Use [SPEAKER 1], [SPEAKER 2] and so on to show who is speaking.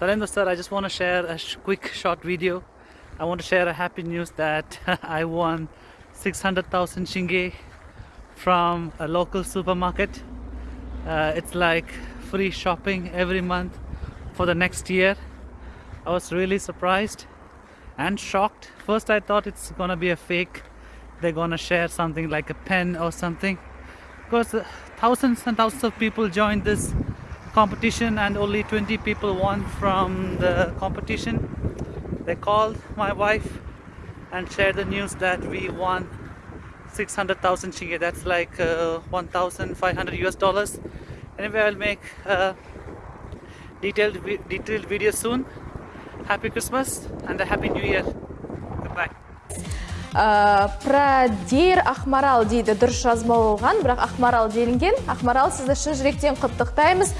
[SPEAKER 1] Salendo sir, I just want to share a sh- quick short video. I want to share a happy news that I won 600,000 shinge from a local supermarket. Uh, it's like free shopping every month for the next year. I was really surprised and shocked. First, I thought it's gonna be a fake. They're gonna share something like a pen or something. Because uh, thousands and thousands of people joined this competition, and only 20 people won from the competition. They called my wife and shared the news that we won 600,000 shinge. That's like uh, 1,500 US dollars. Anyway, I'll make a detailed detailed video soon. Happy Christmas and a happy New Year. Goodbye.
[SPEAKER 2] Ә, продир ақмарал дейді дұрыс жазбалған бірақ ақмарал делінген. Ақмарал сізді шын жүректен құттықтаймыз.